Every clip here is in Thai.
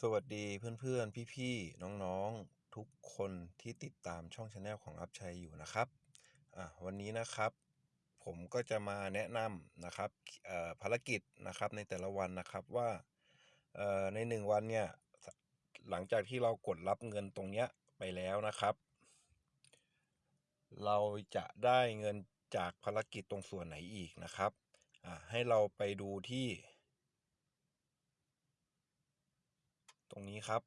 สวัสดีเพื่อนๆ พี่ๆ น้องๆ ทุกคนที่ติดตามช่องชาแนลของอัพชัยอยู่นะครับ วันนี้นะครับ ผมก็จะมาแนะนำนะครับภารกิจนะครับในแต่ละวันนะครับว่าในหนึ่งวันเนี่ยหลังจากที่เรากดรับเงินตรงเนี้ยไปแล้วนะครับ เราจะได้เงินจากภารกิจตรงส่วนไหนอีกนะครับให้เราไปดูที่ ตรงนี้ครับ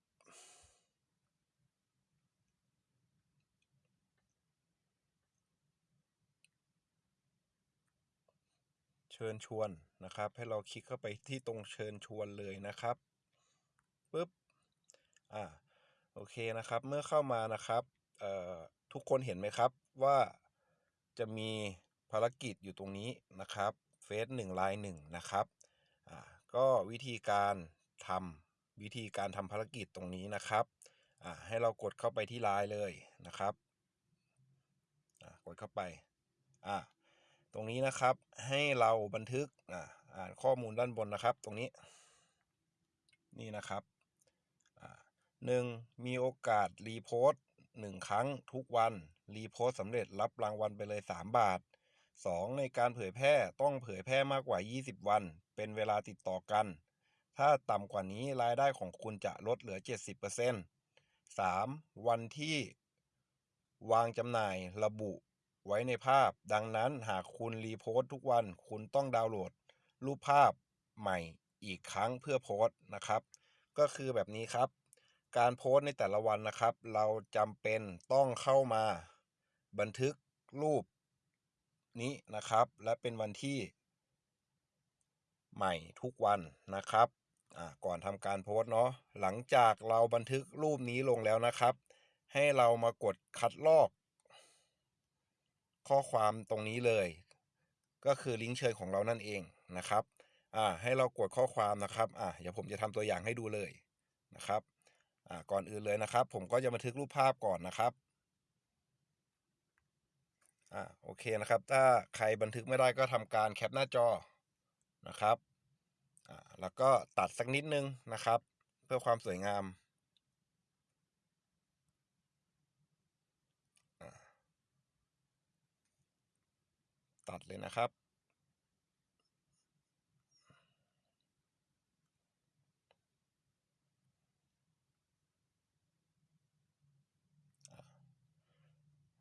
เชิญชวนนะครับ ให้เราคลิกเข้าไปที่ตรงเชิญชวนเลยนะครับปุ๊บอ่าโอเคนะครับ เมื่อเข้ามานะครับทุกคนเห็นไหมครับว่าจะมีภารกิจอยู่ตรงนี้นะครับเฟสหนึ่งไลน์หนึ่งนะครับก็วิธีการทำ วิธีการทำภารกิจตรงนี้นะครับให้เรากดเข้าไปที่ไลน์เลยนะครับกดเข้าไปตรงนี้นะครับให้เราบันทึกอ่านข้อมูลด้านบนนะครับ ตรงนี้นี่นะครับหนึ่งมีโอกาสรีโพสต์หนึ่งครั้งทุกวัน รีโพสต์สำเร็จรับรางวัลไปเลย 3 บาท 2 ในการเผยแพร่ต้องเผยแพร่มากกว่า 20 วัน เป็นเวลาติดต่อกัน ถ้าต่ำกว่านี้รายได้ของคุณจะลดเหลือ 70% 3. วันที่วางจำหน่ายระบุไว้ในภาพ ดังนั้นหากคุณรีโพสต์ทุกวันคุณต้องดาวน์โหลด รูปภาพใหม่อีกครั้งเพื่อโพสต์นะครับ ก็คือแบบนี้ครับ การโพสต์ในแต่ละวันนะครับ เราจำเป็นต้องเข้ามาบันทึกรูปนี้นะครับ และเป็นวันที่ใหม่ทุกวันนะครับ ก่อนทำการโพสต์เนาะหลังจากเราบันทึกรูปนี้ลงแล้วนะครับ ให้เรามากดคัดลอก ข้อความตรงนี้เลย ก็คือลิงก์เชิญของเรานั่นเองนะครับอ่าให้เรากดข้อความนะครับอ่าเดี๋ยวผมจะทำตัวอย่างให้ดูเลยนะครับอ่าก่อนอื่นเลยนะครับ ผมก็จะบันทึกรูปภาพก่อนนะครับอ่าโอเคนะครับ ถ้าใครบันทึกไม่ได้ก็ทำการแคปหน้าจอนะครับ แล้วก็ตัดสักนิดนึงนะครับ เพื่อความสวยงามตัดเลยนะครับ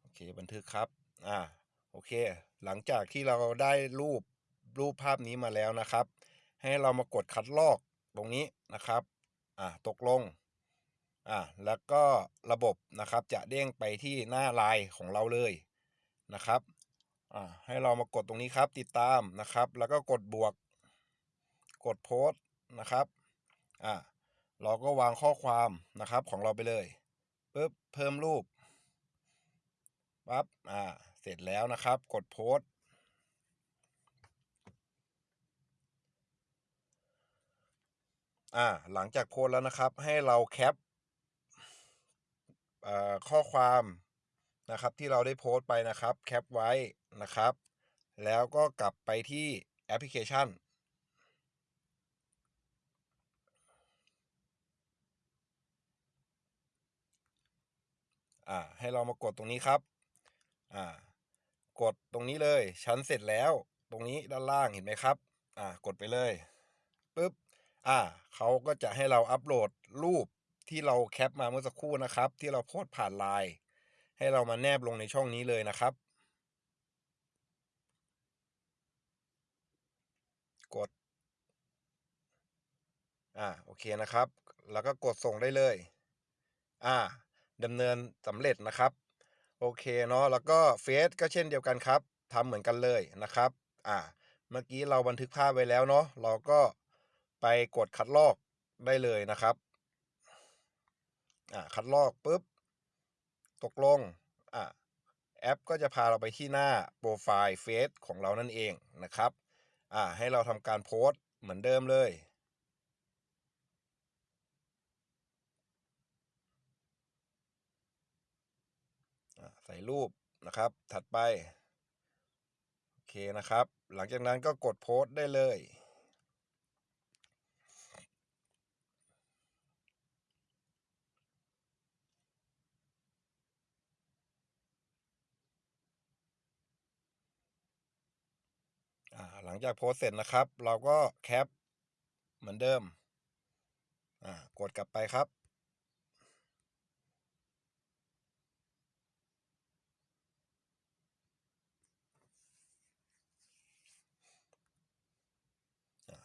โอเค บันทึกครับ อ่า โอเค หลังจากที่เราได้รูปรูปภาพนี้มาแล้วนะครับ ให้เรามากดคัดลอกตรงนี้นะครับอ่าตกลงอ่าแล้วก็ระบบนะครับจะเด้งไปที่หน้าไลน์ของเราเลยนะครับอ่าให้เรามากดตรงนี้ครับติดตามนะครับ แล้วก็กดบวก กดโพสต์นะครับอ่าเราก็วางข้อความนะครับของเราไปเลยปึ๊บเพิ่มรูปปั๊บอ่าเสร็จแล้วนะครับ กดโพสต์ อ่าหลังจากโพสแล้วนะครับ ให้เราแคปอ่อข้อความนะครับที่เราได้โพสต์ไปนะครับแคปไว้นะครับ แล้วก็กลับไปที่แอปพลิเคชัน อ่าให้เรามากดตรงนี้ครับ อ่ากดตรงนี้เลยฉันเสร็จแล้ว ตรงนี้ด้านล่างเห็นไหมครับ อ่ากดไปเลยปึ๊บ อ่าเขาก็จะให้เราอัปโหลดรูปที่เราแคปมาเมื่อสักครู่นะครับ ที่เราโพสผ่านไลน์ให้เรามาแนบลงในช่องนี้เลยนะครับ กด อ่าโอเคนะครับ แล้วก็กดส่งได้เลย อ่าดำเนินสำเร็จนะครับ โอเคเนาะแล้วก็เฟซก็เช่นเดียวกันครับทำเหมือนกันเลยนะครับ อ่า เมื่อกี้เราบันทึกภาพไว้แล้วเนาะเราก็ ไปกดคัดลอกได้เลยนะครับอ่าคัดลอกปุ๊บ ตกลงอ่าแอปก็จะพาเราไปที่หน้าโปรไฟล์เฟซของเรานั่นเองนะครับอ่าให้เราทำการโพสต์เหมือนเดิมเลยใส่รูปนะครับ ถัดไป โอเคนะครับ หลังจากนั้นก็กดโพสต์ได้เลย หลังจากโพสเสร็จนะครับ เราก็แคปเหมือนเดิมอ่ากดกลับไปครับ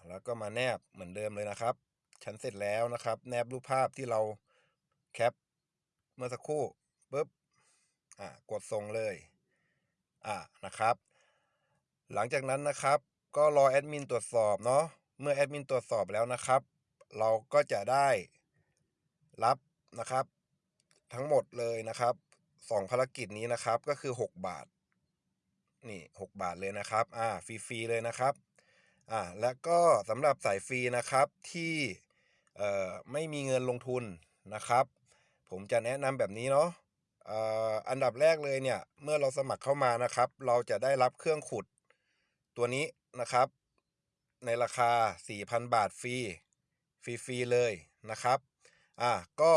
แล้วก็มาแนบเหมือนเดิมเลยนะครับฉันเสร็จแล้วนะครับ แนบรูปภาพที่เราแคปเมื่อสักครู่ปุ๊บอ่ากดส่งเลย อ่านะครับ หลังจากนั้นนะครับ ก็รอแอดมินตรวจสอบเนาะเมื่อแอดมินตรวจสอบแล้วนะครับ เราก็จะได้รับนะครับ ทั้งหมดเลยนะครับสองภารกิจนี้นะครับก็คือ 6 บาทนี่6บาทเลยนะครับอ่าฟรีๆเลยนะครับอ่าและก็สำหรับสายฟรีนะครับที่เอ่อไม่มีเงินลงทุนนะครับ ผมจะแนะนำแบบนี้เนาะเอ่ออันดับแรกเลยเนี่ย เมื่อเราสมัครเข้ามานะครับ เราจะได้รับเครื่องขุดตัวนี้ นะครับ ในราคา 4,000 บาทฟรีฟรีๆเลยนะครับอ่าก็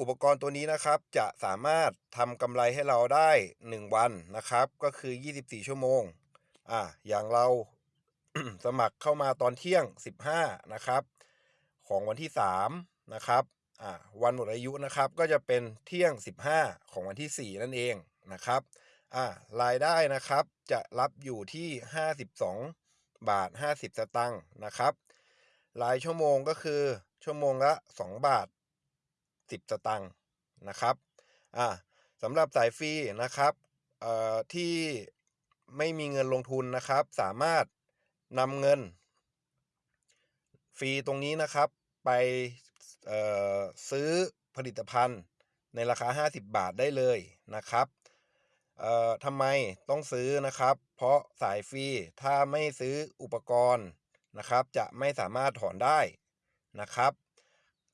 อุปกรณ์ตัวนี้นะครับจะสามารถทำกำไรให้เราได้ 1 วันนะครับ ก็คือ 24 ชั่วโมงอ่าอย่างเราสมัครเข้ามาตอนเที่ยง 15 นะครับ ของวันที่ 3 นะครับอ่าวันหมดอายุนะครับก็จะเป็นเที่ยง 15 ของวันที่ 4 นั่นเองนะครับ อ่ารายได้นะครับจะรับอยู่ที่ 52 บาท 50 สตางค์นะครับ รายชั่วโมงก็คือชั่วโมงละ 2 บาท 10 สตางค์นะครับอ่าสำหรับสายฟรีนะครับเอ่อที่ไม่มีเงินลงทุนนะครับ สามารถนำเงิน ฟรีตรงนี้นะครับไปเอ่อซื้อผลิตภัณฑ์ในราคา 50 บาทได้เลยนะครับ เอ่อทำไมต้องซื้อนะครับ เพราะสายฟรีถ้าไม่ซื้ออุปกรณ์นะครับ จะไม่สามารถถอนได้นะครับ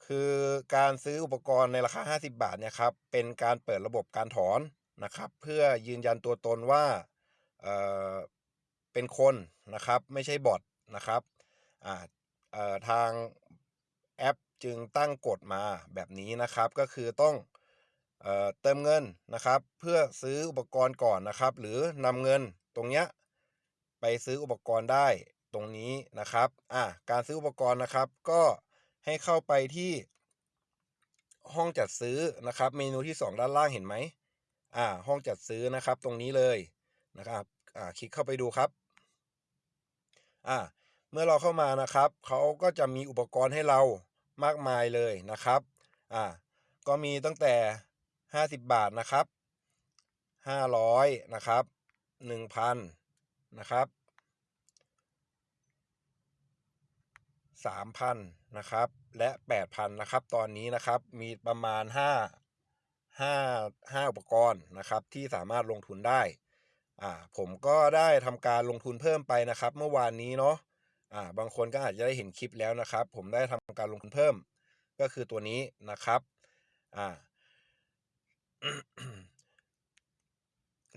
คือการซื้ออุปกรณ์ในราคา 50 บาทเนี่ยครับเป็นการเปิดระบบการถอนนะครับ เพื่อยืนยันตัวตนว่าเอ่อเป็นคนนะครับ ไม่ใช่บอทนะครับอ่าเออทางแอปจึงตั้งกฎมาแบบนี้นะครับ ก็คือต้อง เติมเงินนะครับเพื่อซื้ออุปกรณ์ก่อนนะครับ หรือนำเงินตรงเนี้ยไปซื้ออุปกรณ์ได้ตรงนี้นะครับอ่าการซื้ออุปกรณ์นะครับ ก็ให้เข้าไปที่ห้องจัดซื้อนะครับ เมนูที่ 2 ด้านล่างเห็นไหมอ่าห้องจัดซื้อนะครับตรงนี้เลยนะครับอ่าคลิกเข้าไปดูครับอ่าเมื่อเราเข้ามานะครับเขาก็จะมีอุปกรณ์ให้เรามากมายเลยนะครับอ่าก็มีตั้งแต่ 50บบาทนะครับ500นะครับ1,000นนะครับ3,000นนะครับ และ8,000นนะครับ ตอนนี้นะครับมีประมาณ5 5 5อุปกรณ์นะครับที่สามารถลงทุนได้อ่าผมก็ได้ทำการลงทุนเพิ่มไปนะครับ เมื่อวานนี้เนาะอ่าบางคนก็อาจจะได้เห็นคลิปแล้วนะครับ ผมได้ทำการลงทุนเพิ่มก็คือตัวนี้นะครับอ่า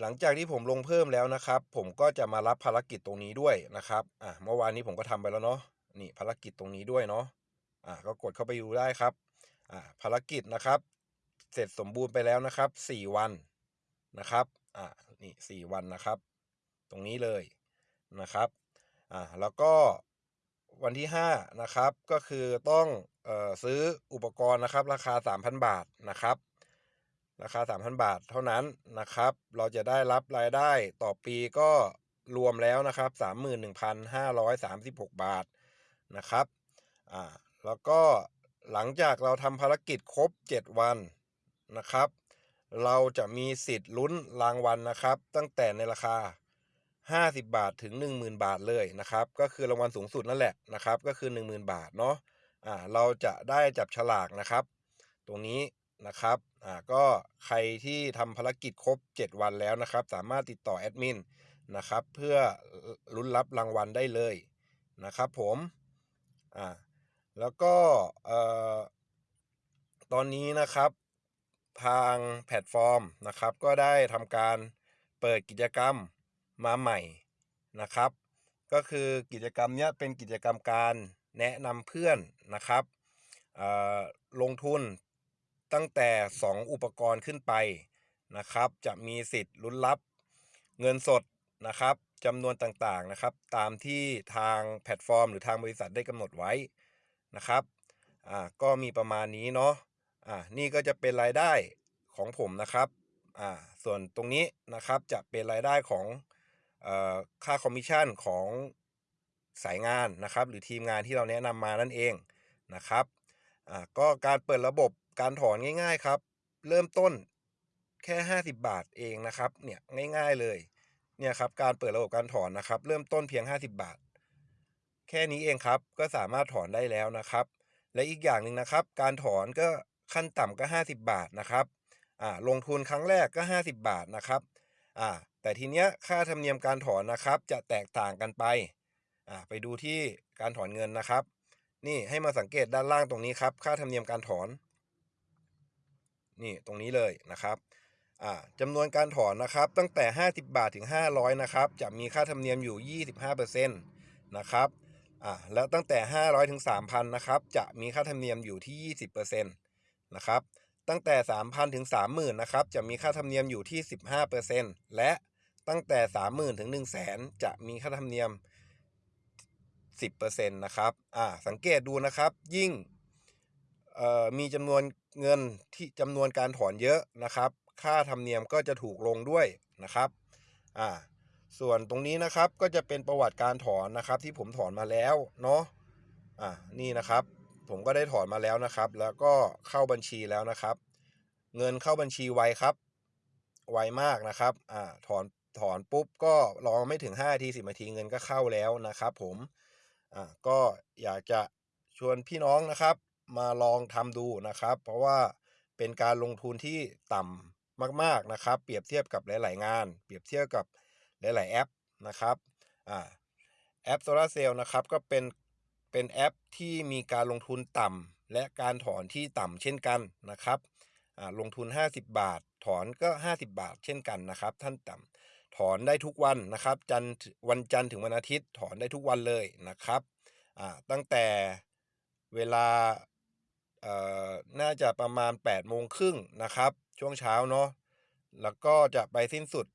หลังจากที่ผมลงเพิ่มแล้วนะครับ ผมก็จะมารับภารกิจตรงนี้ด้วยนะครับอ่าเมื่อวานนี้ผมก็ทำไปแล้วเนาะนี่ภารกิจตรงนี้ด้วยเนาะอ่าก็กดเข้าไปดูได้ครับอ่าภารกิจนะครับ เสร็จสมบูรณ์ไปแล้วนะครับ 4 วันนะครับอ่านี่4วันนะครับ ตรงนี้เลยนะครับอ่าแล้วก็วันที่ 5 นะครับ ก็คือต้องเอ่อซื้ออุปกรณ์นะครับ ราคา 3,000 บาทนะครับ ราคา 3,000 บาทเท่านั้นนะครับ เราจะได้รับรายได้ต่อปีก็รวมแล้วนะครับ 31,536 บาทนะครับอ่าแล้วก็หลังจากเราทำภารกิจครบ 7 วันนะครับ เราจะมีสิทธิ์ลุ้นรางวัลนะครับ ตั้งแต่ในราคา 50 บาทถึง 10,000 บาทเลยนะครับ ก็คือรางวัลสูงสุดนั่นแหละนะครับ ก็คือ 10,000 บาทเนาะอ่าเราจะได้จับฉลากนะครับ ตรงนี้ นะครับอ่าก็ใครที่ทำภารกิจครบ 7 วันแล้วนะครับ สามารถติดต่อแอดมินนะครับเพื่อลุ้นรับรางวัลได้เลยนะครับผมอ่าแล้วก็เอ่อตอนนี้นะครับทางแพลตฟอร์มนะครับ ก็ได้ทำการเปิดกิจกรรมมาใหม่นะครับ ก็คือกิจกรรมเนี้ยเป็นกิจกรรมการแนะนำเพื่อนนะครับอ่อลงทุน ตั้งแต่ 2 อุปกรณ์ขึ้นไปนะครับ จะมีสิทธิ์ลุ้นรับเงินสดนะครับจำนวนต่างๆนะครับ ตามที่ทางแพลตฟอร์ม หรือทางบริษัทได้กำหนดไว้นะครับอ่าก็มีประมาณนี้เนาะอ่านี่ก็จะเป็นรายได้ของผมนะครับอ่าส่วนตรงนี้นะครับจะเป็นรายได้ของเอ่อค่าคอมมิชชั่นของสายงานนะครับ หรือทีมงานที่เราแนะนำมานั่นเองนะครับอ่าก็การเปิดระบบ การถอนง่ายๆครับ เริ่มต้นแค่ 50 บาทเองนะครับ เนี่ยง่าย ๆเลยเนี่ยครับการเปิดระบบการถอนนะครับ เริ่มต้นเพียง 50 บาท แค่นี้เองครับก็สามารถถอนได้แล้วนะครับ และอีกอย่างหนึ่งนะครับ การถอนก็ขั้นต่ำก็ 50 บาทนะครับอ่าลงทุนครั้งแรกก็ 50 บาทนะครับอ่าแต่ทีเนี้ยค่าธรรมเนียมการถอนนะครับ จะแตกต่างกันไปอ่าไปดูที่การถอนเงินนะครับ นี่ให้มาสังเกตด้านล่างตรงนี้ครับ ค่าธรรมเนียมการถอน นี่ตรงนี้เลยนะครับจำนวนการถอนนะครับตั้งแต่ 50 บาทถึง 500นะครับจะมีค่าธรรมเนียมอยู่ 25%นะครับแล้วตั้งแต่ 500ถึง3,000นะครับจะมีค่าธรรมเนียมอยู่ที่ 20%นะครับตั้งแต่ 3,000ถึง30,000นะครับจะมีค่าธรรมเนียมอยู่ที่ 15%และตั้งแต่ 30,000ถึง100,000 จะมีค่าธรรมเนียม 10%นะครับอ่าสังเกตดูนะครับยิ่งมีจำนวน เงินที่จำนวนการถอนเยอะนะครับ ค่าธรรมเนียมก็จะถูกลงด้วยนะครับอ่าส่วนตรงนี้นะครับก็จะเป็นประวัติการถอนนะครับ ที่ผมถอนมาแล้วเนาะอ่านี่นะครับ ผมก็ได้ถอนมาแล้วนะครับ แล้วก็เข้าบัญชีแล้วนะครับ เงินเข้าบัญชีไวครับไวมากนะครับอ่าถอนถอนปุ๊บก็รอไม่ถึง5นาที10นาทีเงินก็เข้าแล้วนะครับ ผมอ่าก็อยากจะชวนพี่น้องนะครับ มาลองทำดูนะครับ เพราะว่าเป็นการลงทุนที่ต่ำมากๆนะครับ เปรียบเทียบกับหลาย ๆ งาน เปรียบเทียบกับหลาย ๆ แอปนะครับอ่าแอปโซลาเซลล์นะครับก็เป็นเป็นแอปที่มีการลงทุนต่ำและการถอนที่ต่ำเช่นกันนะครับอ่าลงทุน 50 บาท ถอนก็ 50 บาท เช่นกันนะครับ ท่านต่ำถอนได้ทุกวันนะครับ จันวันจันทร์ถึงวันอาทิตย์ถอนได้ทุกวันเลยนะครับอ่าตั้งแต่เวลา น่าจะประมาณ8โมงครึ่งนะครับ ช่วงเช้าเนาะแล้วก็จะไปสิ้นสุด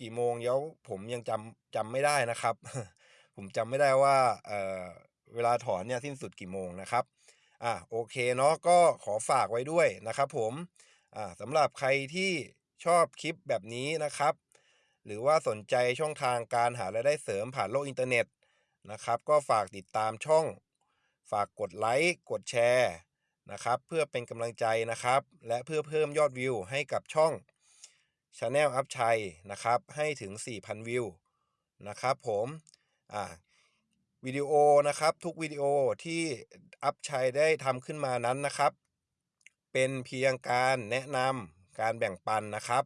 กี่โมงเดี๋ยวผมยังจำจำไม่ได้นะครับ ผมจำไม่ได้ว่าเอ่อเวลาถอนเนี่ยสิ้นสุดกี่โมงนะครับอ่าโอเคเนาะก็ขอฝากไว้ด้วยนะครับ ผมอ่าสำหรับใครที่ชอบคลิปแบบนี้นะครับ หรือว่าสนใจช่องทางการหารายได้เสริมผ่านโลกอินเทอร์เน็ตนะครับ ก็ฝากติดตามช่อง ฝากกดไลค์กดแชร์ นะครับ เพื่อเป็นกำลังใจนะครับ และเพื่อเพิ่มยอดวิวให้กับช่อง Channel อัพชัยนะครับ ให้ถึง 4,000 วิวนะครับผมอ่าวิดีโอนะครับทุกวิดีโอที่อัพชัยได้ทำขึ้นมานั้นนะครับ เป็นเพียงการแนะนำการแบ่งปันนะครับ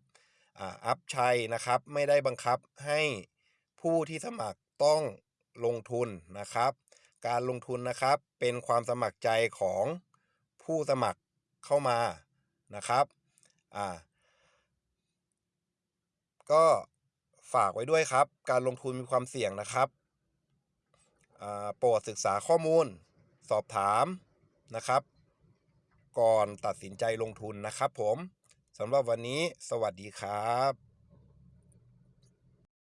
อ่าอัพชัยนะครับไม่ได้บังคับให้ผู้ที่สมัครต้องลงทุนนะครับ การลงทุนนะครับเป็นความสมัครใจของ ผู้สมัครเข้ามานะครับอ่าก็ฝากไว้ด้วยครับ การลงทุนมีความเสี่ยงนะครับอ่าโปรดศึกษาข้อมูล สอบถามนะครับ ก่อนตัดสินใจลงทุนนะครับผมสำหรับวันนี้สวัสดีครับ